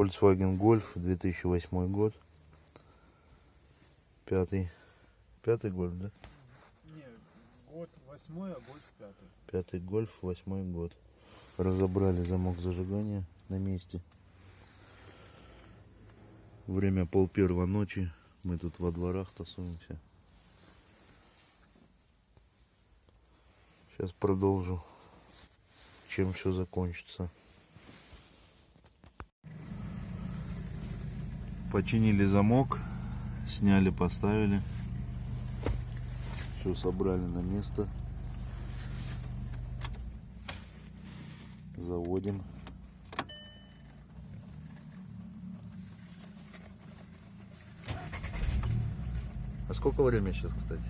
Volkswagen Golf 2008 год. Пятый. Пятый гольф, да? Не, год восьмой, а год пятый. Пятый гольф, восьмой год. Разобрали замок зажигания на месте. Время пол первого ночи. Мы тут во дворах тусуемся. Сейчас продолжу. Чем все закончится. Починили замок. Сняли, поставили. Все собрали на место. Заводим. А сколько время сейчас, кстати?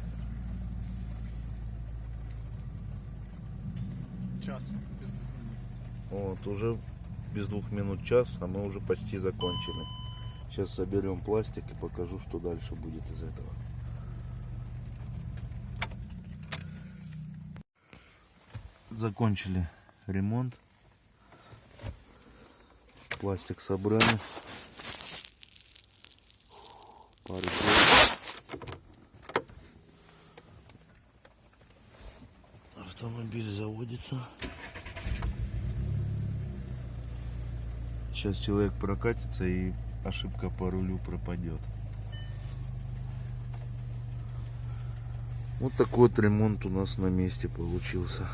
Час. Вот, уже без двух минут час, а мы уже почти закончили. Сейчас соберем пластик и покажу, что дальше будет из этого. Закончили ремонт. Пластик собрали. Пару. Автомобиль заводится. Сейчас человек прокатится и ошибка по рулю пропадет. Вот такой вот ремонт у нас на месте получился.